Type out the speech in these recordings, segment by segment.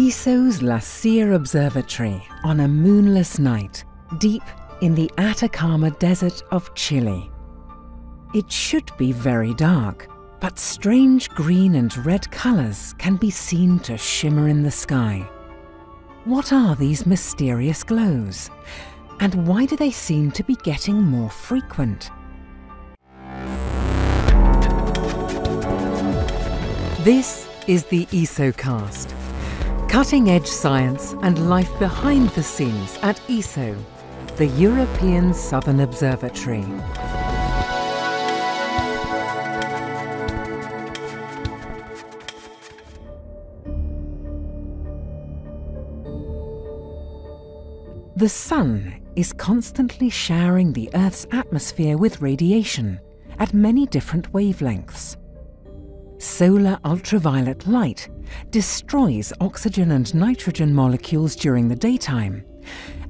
ESO's La Silla Observatory on a moonless night deep in the Atacama Desert of Chile. It should be very dark, but strange green and red colours can be seen to shimmer in the sky. What are these mysterious glows? And why do they seem to be getting more frequent? This is the ESOcast. Cutting edge science and life behind the scenes at ESO, the European Southern Observatory. The Sun is constantly showering the Earth's atmosphere with radiation at many different wavelengths. Solar ultraviolet light destroys oxygen and nitrogen molecules during the daytime,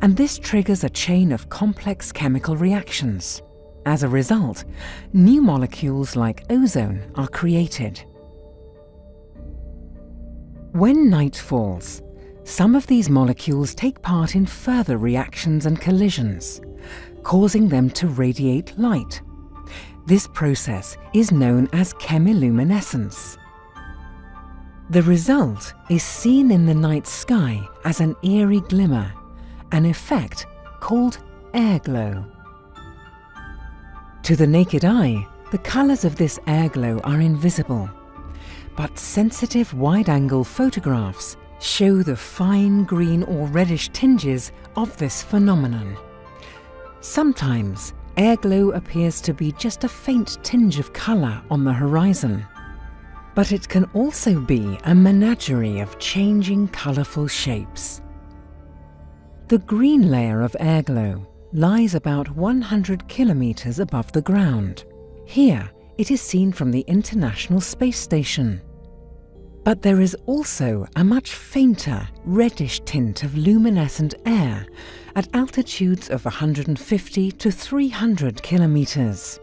and this triggers a chain of complex chemical reactions. As a result, new molecules like ozone are created. When night falls, some of these molecules take part in further reactions and collisions, causing them to radiate light. This process is known as chemiluminescence. The result is seen in the night sky as an eerie glimmer, an effect called airglow. To the naked eye, the colours of this airglow are invisible, but sensitive wide-angle photographs show the fine green or reddish tinges of this phenomenon. Sometimes airglow appears to be just a faint tinge of colour on the horizon. But it can also be a menagerie of changing colourful shapes. The green layer of airglow lies about 100 kilometres above the ground. Here, it is seen from the International Space Station. But there is also a much fainter reddish tint of luminescent air at altitudes of 150 to 300 kilometres.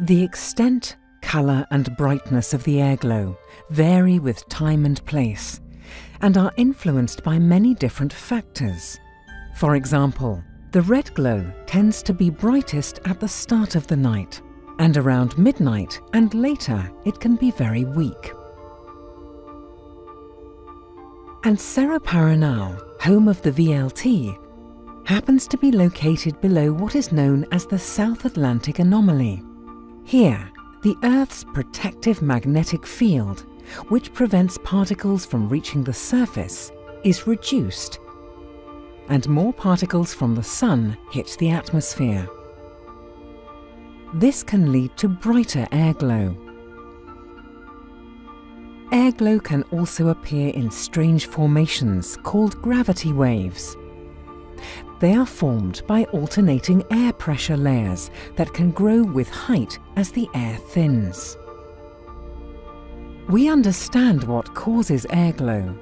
The extent, colour and brightness of the airglow vary with time and place and are influenced by many different factors. For example, the red glow tends to be brightest at the start of the night and around midnight and later it can be very weak. And Cerro Paranal, home of the VLT, happens to be located below what is known as the South Atlantic Anomaly. Here, the Earth's protective magnetic field, which prevents particles from reaching the surface, is reduced, and more particles from the Sun hit the atmosphere. This can lead to brighter airglow. Airglow can also appear in strange formations called gravity waves. They are formed by alternating air pressure layers that can grow with height as the air thins. We understand what causes airglow,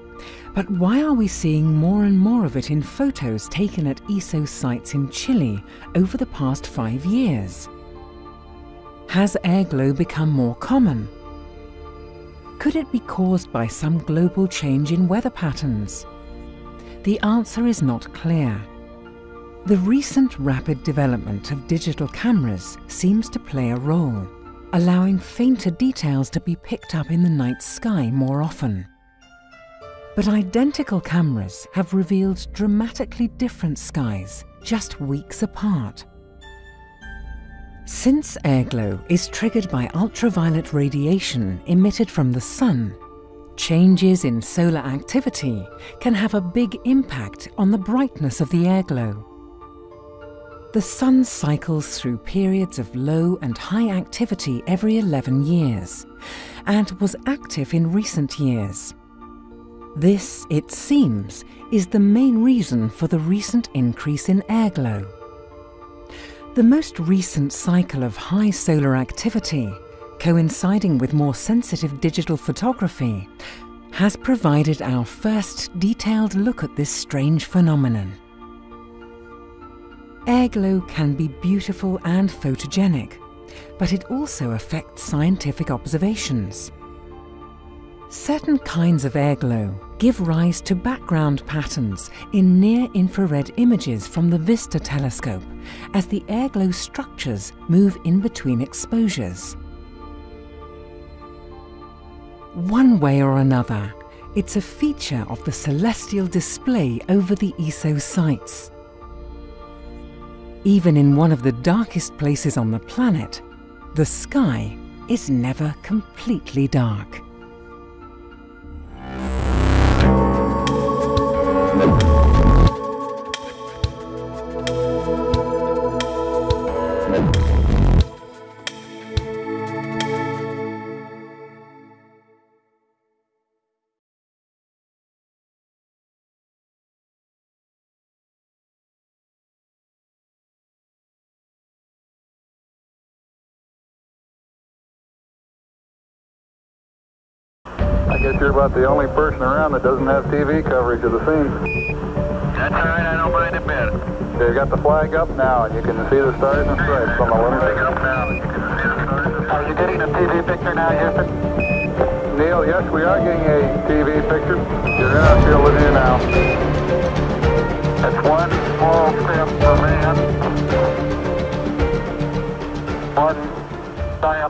but why are we seeing more and more of it in photos taken at ESO sites in Chile over the past five years? Has airglow become more common? Could it be caused by some global change in weather patterns? The answer is not clear. The recent rapid development of digital cameras seems to play a role, allowing fainter details to be picked up in the night sky more often. But identical cameras have revealed dramatically different skies just weeks apart. Since airglow is triggered by ultraviolet radiation emitted from the sun, changes in solar activity can have a big impact on the brightness of the airglow. The sun cycles through periods of low and high activity every 11 years and was active in recent years. This, it seems, is the main reason for the recent increase in airglow. The most recent cycle of high solar activity, coinciding with more sensitive digital photography, has provided our first detailed look at this strange phenomenon. Airglow can be beautiful and photogenic, but it also affects scientific observations. Certain kinds of airglow give rise to background patterns in near-infrared images from the VISTA telescope as the airglow structures move in between exposures. One way or another, it's a feature of the celestial display over the ESO sites. Even in one of the darkest places on the planet, the sky is never completely dark. I guess you're about the only person around that doesn't have TV coverage of the scene. That's all right, I don't mind a bit. You got the flag up now, and you can see the stars and stripes on the lunar. up now, you can see the stars. Are you getting a TV picture now, Houston? Neil, yes, we are getting a TV picture. You're in our field of view now. That's one small step for man, one giant leap